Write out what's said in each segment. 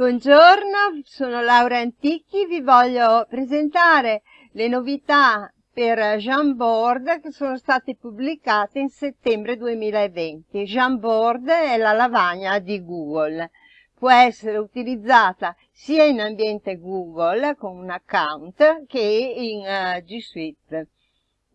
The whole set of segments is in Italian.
Buongiorno, sono Laura Antichi, vi voglio presentare le novità per Jamboard che sono state pubblicate in settembre 2020. Jamboard è la lavagna di Google. Può essere utilizzata sia in ambiente Google con un account che in uh, G Suite.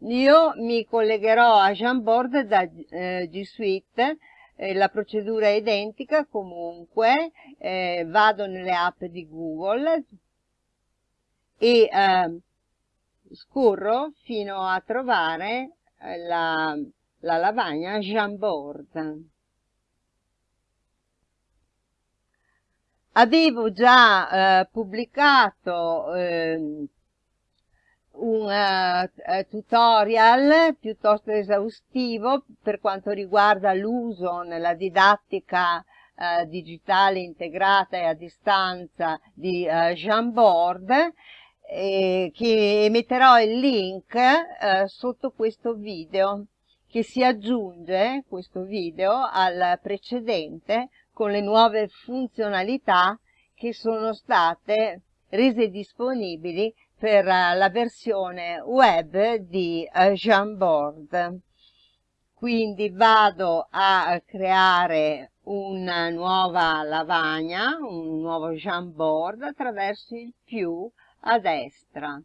Io mi collegherò a Jamboard da uh, G Suite eh, la procedura è identica comunque, eh, vado nelle app di Google e eh, scorro fino a trovare eh, la, la lavagna Jamboard. Avevo già eh, pubblicato eh, un uh, tutorial piuttosto esaustivo per quanto riguarda l'uso nella didattica uh, digitale integrata e a distanza di uh, Jamboard eh, che metterò il link sotto questo video che si aggiunge questo video al precedente con le nuove funzionalità che sono state rese disponibili per la versione web di uh, Jamboard. Quindi vado a creare una nuova lavagna, un nuovo Jamboard attraverso il più a destra.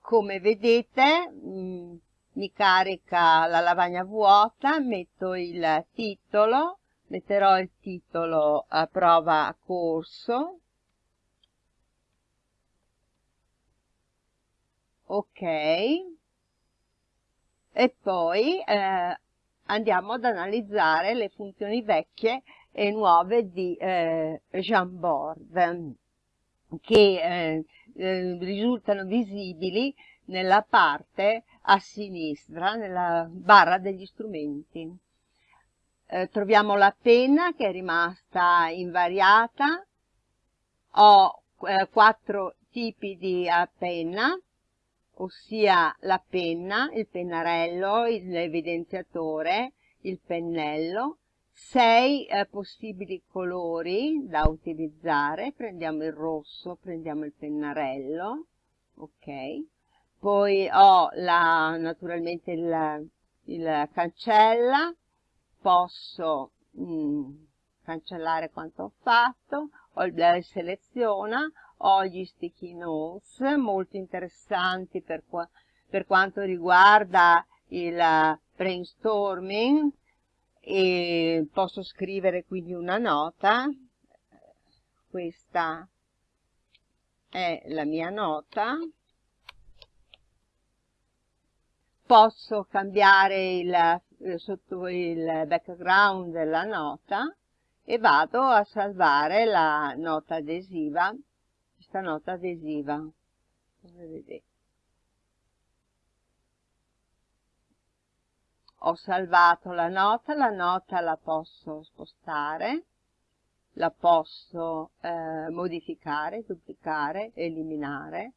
Come vedete mh, mm, mi carica la lavagna vuota, metto il titolo, metterò il titolo a prova corso. Ok. E poi eh, andiamo ad analizzare le funzioni vecchie e nuove di eh, Jamboard che eh, eh, risultano visibili nella parte a sinistra, nella barra degli strumenti eh, troviamo la penna che è rimasta invariata, ho eh, quattro tipi di uh, penna, ossia la penna, il pennarello, l'evidenziatore, il pennello, sei eh, possibili colori da utilizzare, prendiamo il rosso, prendiamo il pennarello, ok, poi ho la, naturalmente il, il cancella, posso mh, mm, cancellare quanto ho fatto, ho il seleziona, ho gli sticky notes molto interessanti per, qua, per quanto riguarda il brainstorming e posso scrivere quindi una nota, questa è la mia nota, posso cambiare il eh, sotto il background della nota e vado a salvare la nota adesiva, questa nota adesiva, come vedete. Ho salvato la nota, la nota la posso spostare, la posso eh, modificare, duplicare, eliminare,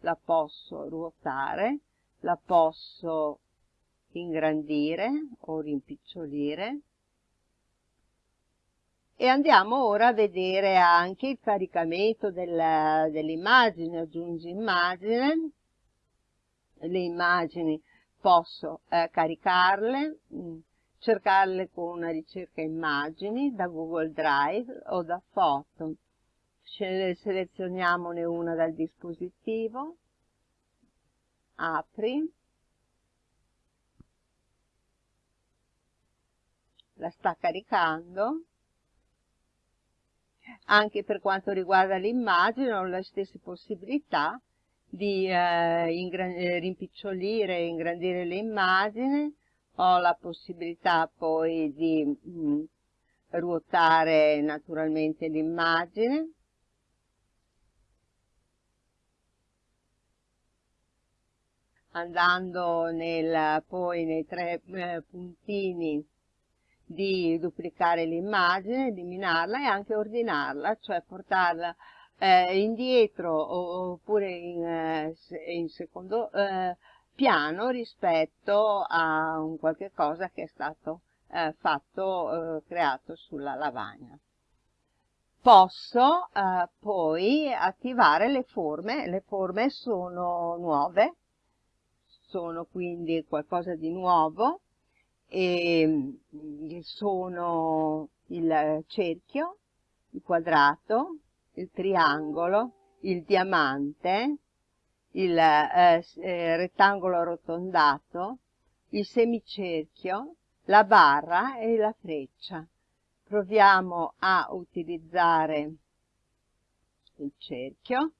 la posso ruotare, la posso ingrandire o rimpicciolire. E andiamo ora a vedere anche il caricamento dell'immagine, dell aggiungi immagine, le immagini posso eh, caricarle, mm, cercarle con una ricerca immagini da Google Drive o da foto. Selezioniamone una dal dispositivo, apri, la sta caricando. Anche per quanto riguarda l'immagine ho le stesse possibilità di eh, eh, rimpicciolire e ingrandire l'immagine. Ho la possibilità poi di mh, mm, ruotare naturalmente l'immagine. Andando nel, poi nei tre eh, puntini di duplicare l'immagine, eliminarla e anche ordinarla, cioè portarla eh, indietro oppure in, eh, in secondo eh, piano rispetto a un qualche cosa che è stato eh, fatto, eh, creato sulla lavagna. Posso eh, poi attivare le forme, le forme sono nuove, sono quindi qualcosa di nuovo e mm, sono il cerchio, il quadrato, il triangolo, il diamante, il eh, eh, rettangolo arrotondato, il semicerchio, la barra e la freccia. Proviamo a utilizzare il cerchio.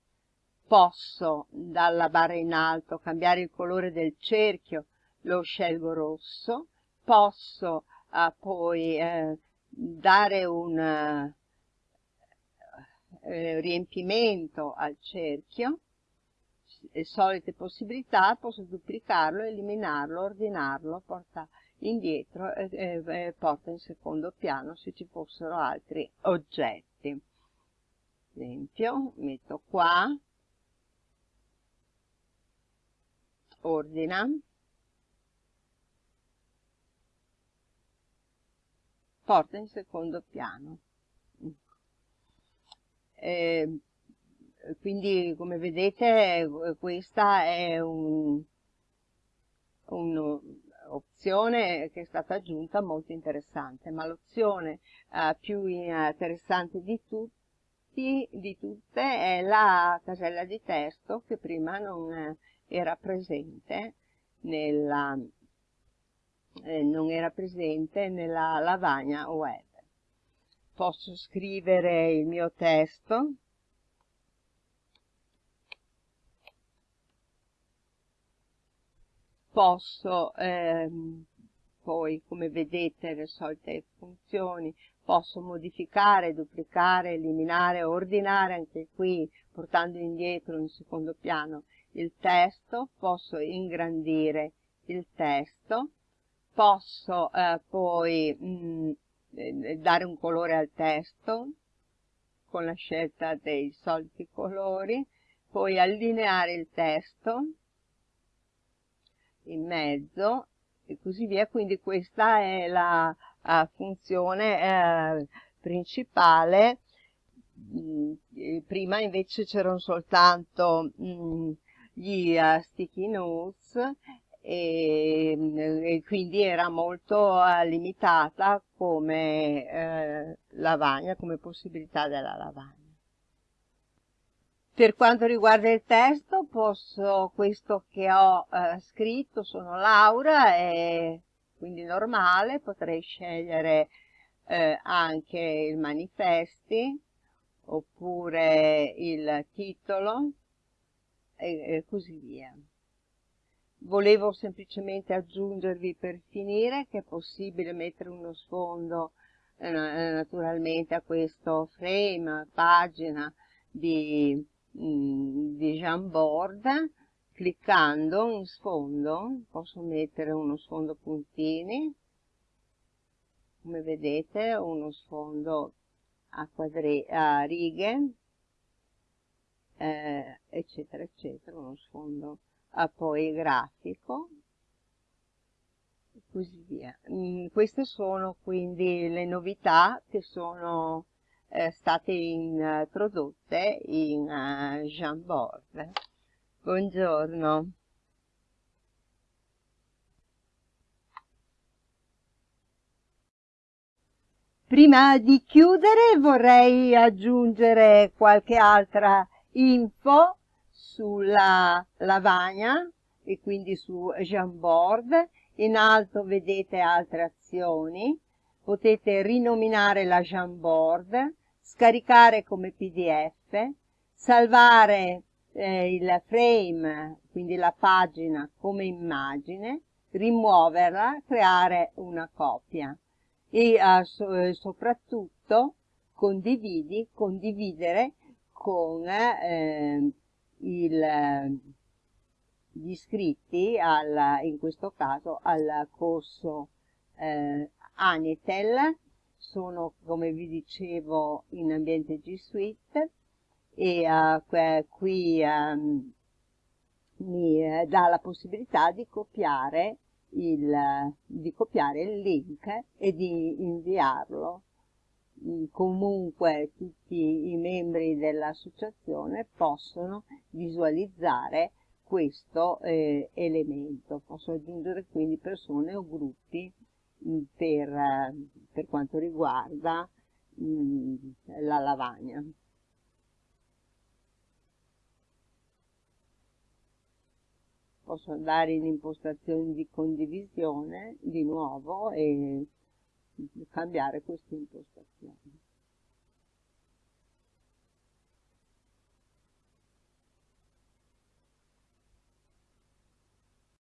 Posso dalla barra in alto cambiare il colore del cerchio, lo scelgo rosso. Posso eh, poi eh, dare un eh, riempimento al cerchio le solite possibilità, posso duplicarlo, eliminarlo, ordinarlo, porta indietro e, e, e porta in secondo piano se ci fossero altri oggetti. Esempio, metto qua, ordina, porta in secondo piano. Eh, quindi come vedete questa è un'opzione che è stata aggiunta molto interessante, ma l'opzione uh, più interessante di tutti, di tutte è la casella di testo che prima non era presente nella, eh, non era presente nella lavagna web. Posso scrivere il mio testo posso ehm, poi come vedete le solite funzioni posso modificare, duplicare, eliminare, ordinare anche qui portando indietro in secondo piano il testo, posso ingrandire il testo, posso eh, poi mh, mm, eh, dare un colore al testo con la scelta dei soliti colori, poi allineare il testo, in mezzo e così via, quindi questa è la uh, funzione uh, principale. Mm, prima invece c'erano soltanto mm, gli uh, sticky notes e, e, quindi era molto limitata come lavagna, come possibilità della lavagna. Per quanto riguarda il testo, posso, questo che ho eh, scritto, sono Laura, è quindi normale, potrei scegliere eh, anche il manifesti, oppure il titolo, e, e così via. Volevo semplicemente aggiungervi per finire che è possibile mettere uno sfondo eh, naturalmente a questo frame, pagina di Mm, di Jamboard. Cliccando in sfondo posso mettere uno sfondo puntini. Come vedete uno sfondo a, quadri a righe eh, eccetera eccetera uno sfondo a poi grafico e così via mm, queste sono quindi le novità che sono eh, state introdotte in uh, Jamboard. Buongiorno. Prima di chiudere vorrei aggiungere qualche altra info sulla lavagna e quindi su Jamboard. In alto vedete altre azioni potete rinominare la Jamboard, scaricare come pdf, salvare eh, il frame, quindi la pagina come immagine, rimuoverla, creare una copia e eh, so, eh, soprattutto condividi, condividere con eh, il, gli iscritti, al, in questo caso al corso eh, Anitel, sono come vi dicevo in ambiente G Suite e uh, qui um, mi uh, dà la possibilità di copiare il, di copiare il link e di inviarlo. Comunque tutti i membri dell'associazione possono visualizzare questo eh, elemento, possono aggiungere quindi persone o gruppi mh, per, per, quanto riguarda mh, la lavagna. posso andare in impostazioni di condivisione di nuovo e cambiare queste impostazioni.